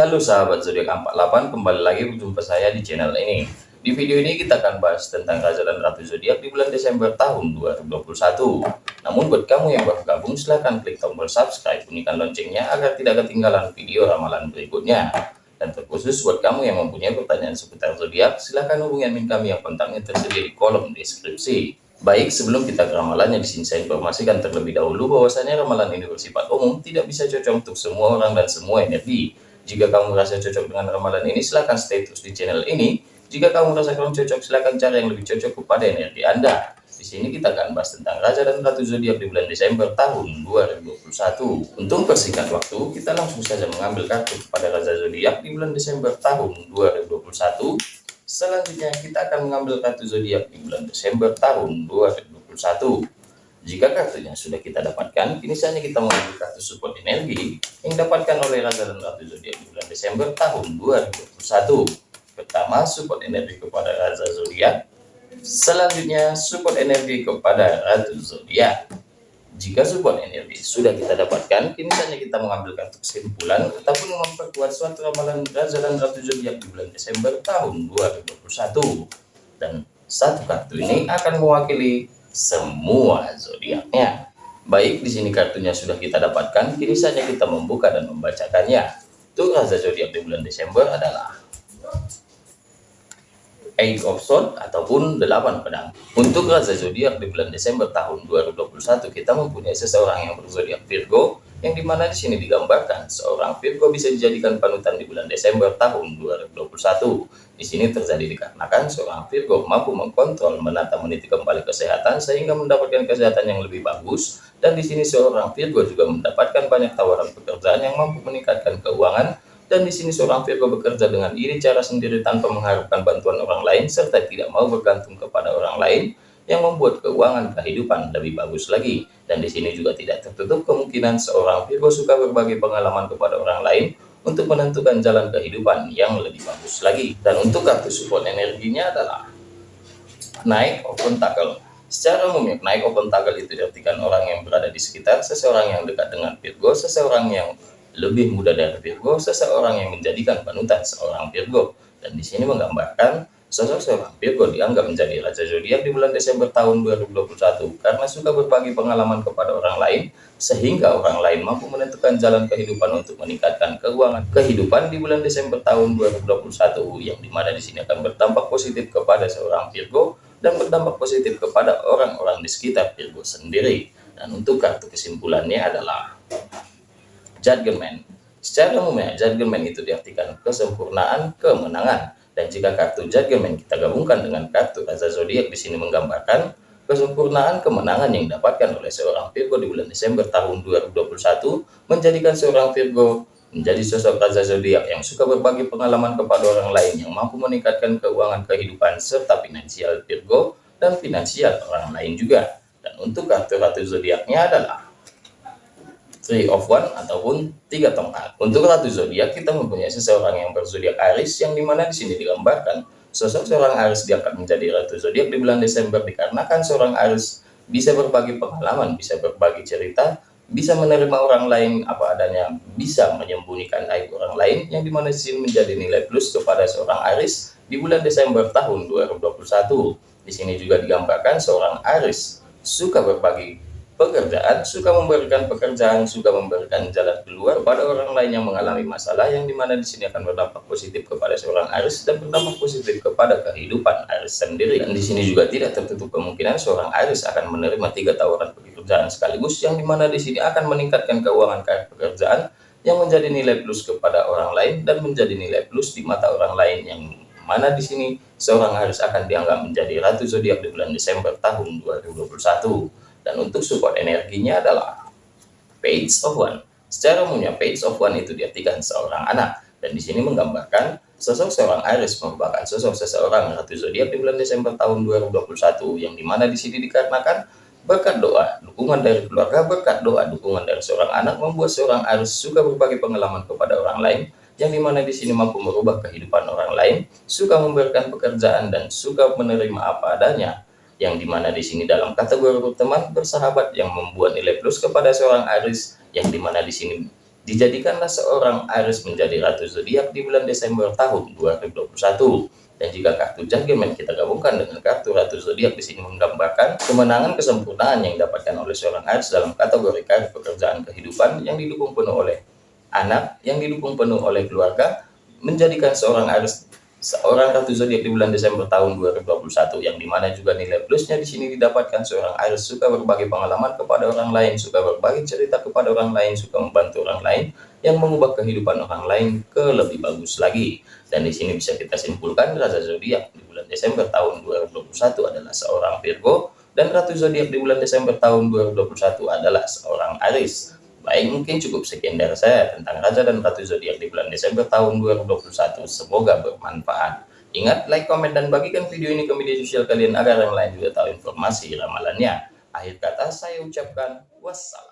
Halo sahabat zodiak 48, kembali lagi berjumpa saya di channel ini. Di video ini kita akan bahas tentang Raja Ratu zodiak di bulan Desember tahun 2021. Namun buat kamu yang baru gabung silahkan klik tombol subscribe, bunyikan loncengnya agar tidak ketinggalan video ramalan berikutnya. Dan terkhusus buat kamu yang mempunyai pertanyaan seputar zodiak, silahkan hubungi admin kami yang kontaknya tersedia di kolom deskripsi. Baik, sebelum kita ke ramalannya di sini saya informasikan terlebih dahulu bahwasanya ramalan ini bersifat umum, tidak bisa cocok untuk semua orang dan semua energi. Jika kamu merasa cocok dengan ramalan ini, silahkan stay terus di channel ini. Jika kamu merasa kurang cocok, silahkan cari yang lebih cocok kepada energi Anda. Di sini kita akan bahas tentang Raja dan Ratu Zodiak di bulan Desember tahun 2021. Untuk persingkat waktu, kita langsung saja mengambil kartu kepada Raja Zodiak di bulan Desember tahun 2021. Selanjutnya kita akan mengambil kartu zodiak di bulan Desember tahun 2021. Jika kartunya sudah kita dapatkan, kini saatnya kita mengambil kartu support energi yang dapatkan oleh Raja dan Ratu Zodiak di bulan Desember tahun 2021. Pertama, support energi kepada Raja Zodiak. Selanjutnya, support energi kepada Ratu Zodiak. Jika support energi sudah kita dapatkan, kini saatnya kita mengambil kartu kesimpulan ataupun memperkuat suatu ramalan Raja dan Ratu Zodiak di bulan Desember tahun 2021. Dan satu kartu ini akan mewakili semua zodiaknya. Baik, di sini kartunya sudah kita dapatkan, kini saja kita membuka dan membacakannya. Untuk raja zodiak di bulan Desember adalah Eight of Swords ataupun delapan pedang. Untuk raja zodiak di bulan Desember tahun 2021 kita mempunyai seseorang yang berzodiak Virgo yang di mana di sini digambarkan seorang Virgo bisa dijadikan panutan di bulan Desember tahun 2021. Di sini terjadi dikarenakan seorang Virgo mampu mengkontrol, menata, meniti kembali kesehatan sehingga mendapatkan kesehatan yang lebih bagus. Dan di sini seorang Virgo juga mendapatkan banyak tawaran pekerjaan yang mampu meningkatkan keuangan dan di sini seorang Virgo bekerja dengan iri cara sendiri tanpa mengharapkan bantuan orang lain serta tidak mau bergantung kepada orang lain yang membuat keuangan kehidupan lebih bagus lagi. Dan di sini juga tidak tertutup kemungkinan seorang Virgo suka berbagi pengalaman kepada orang lain untuk menentukan jalan kehidupan yang lebih bagus lagi. Dan untuk kartu support energinya adalah naik open tackle. Secara umumnya, naik open tackle itu diartikan orang yang berada di sekitar seseorang yang dekat dengan Virgo, seseorang yang lebih muda dari Virgo, seseorang yang menjadikan panutan seorang Virgo. Dan di sini menggambarkan sosok seorang Virgo dianggap menjadi raja zodiak di bulan Desember tahun 2021 karena suka berbagi pengalaman kepada orang lain sehingga orang lain mampu menentukan jalan kehidupan untuk meningkatkan keuangan kehidupan di bulan Desember tahun 2021 yang di mana di sini akan berdampak positif kepada seorang Virgo dan berdampak positif kepada orang-orang di sekitar Virgo sendiri. Dan untuk kartu kesimpulannya adalah Judgment. Secara umumnya, Judgment itu diartikan kesempurnaan, kemenangan. Dan jika kartu Judgment kita gabungkan dengan kartu Raja Zodiak di sini menggambarkan kesempurnaan kemenangan yang didapatkan oleh seorang Virgo di bulan Desember tahun 2021 menjadikan seorang Virgo menjadi sosok Raja Zodiak yang suka berbagi pengalaman kepada orang lain yang mampu meningkatkan keuangan kehidupan serta finansial Virgo dan finansial orang lain juga. Dan untuk kartu Ratu Zodiaknya adalah Three of One ataupun tiga tongkat. Untuk ratu zodiak kita mempunyai seseorang yang berzodiak Aries yang di mana di sini digambarkan sosok seorang Aries diangkat menjadi ratu zodiak di bulan Desember dikarenakan seorang Aries bisa berbagi pengalaman, bisa berbagi cerita, bisa menerima orang lain apa adanya, bisa menyembunyikan aib orang lain yang di mana di sini menjadi nilai plus kepada seorang Aries di bulan Desember tahun 2021. Di sini juga digambarkan seorang Aries suka berbagi pekerjaan, suka memberikan pekerjaan, suka memberikan jalan keluar pada orang lain yang mengalami masalah yang di mana di sini akan berdampak positif kepada seorang Aris dan berdampak positif kepada kehidupan Aris sendiri. Dan di sini juga tidak tertutup kemungkinan seorang Aris akan menerima tiga tawaran pekerjaan sekaligus yang di mana di sini akan meningkatkan keuangan pekerjaan yang menjadi nilai plus kepada orang lain dan menjadi nilai plus di mata orang lain yang mana di sini seorang Aris akan dianggap menjadi ratu zodiak di bulan Desember tahun 2021 dan untuk support energinya adalah page of one. Secara umumnya page of one itu diartikan seorang anak dan di sini menggambarkan sosok seorang Aries merupakan sosok seseorang ratu zodiak di bulan Desember tahun 2021 yang di mana di sini dikarenakan berkat doa, dukungan dari keluarga, berkat doa, dukungan dari seorang anak membuat seorang Aries suka berbagi pengalaman kepada orang lain yang di mana di sini mampu merubah kehidupan orang lain, suka memberikan pekerjaan dan suka menerima apa adanya yang di mana di sini dalam kategori berteman bersahabat yang membuat nilai plus kepada seorang Aris yang di mana di sini Dijadikanlah seorang Aries menjadi ratu zodiak di bulan Desember tahun 2021. Dan jika kartu judgment kita gabungkan dengan kartu ratu zodiak di sini menggambarkan kemenangan kesempurnaan yang didapatkan oleh seorang Aries dalam kategori karir pekerjaan kehidupan yang didukung penuh oleh anak, yang didukung penuh oleh keluarga, menjadikan seorang Aries seorang ratu zodiak di bulan Desember tahun 2021 yang di mana juga nilai plusnya di sini didapatkan seorang Aries suka berbagi pengalaman kepada orang lain, suka berbagi cerita kepada orang lain, suka membantu orang lain yang mengubah kehidupan orang lain ke lebih bagus lagi. Dan di sini bisa kita simpulkan rasa zodiak di bulan Desember tahun 2021 adalah seorang Virgo dan ratu zodiak di bulan Desember tahun 2021 adalah seorang Aries. Baik, mungkin cukup sekian dari saya tentang Raja dan Ratu Zodiak di bulan Desember tahun 2021. Semoga bermanfaat. Ingat, like, komen, dan bagikan video ini ke media sosial kalian agar yang lain juga tahu informasi ramalannya. Akhir kata saya ucapkan wassalam.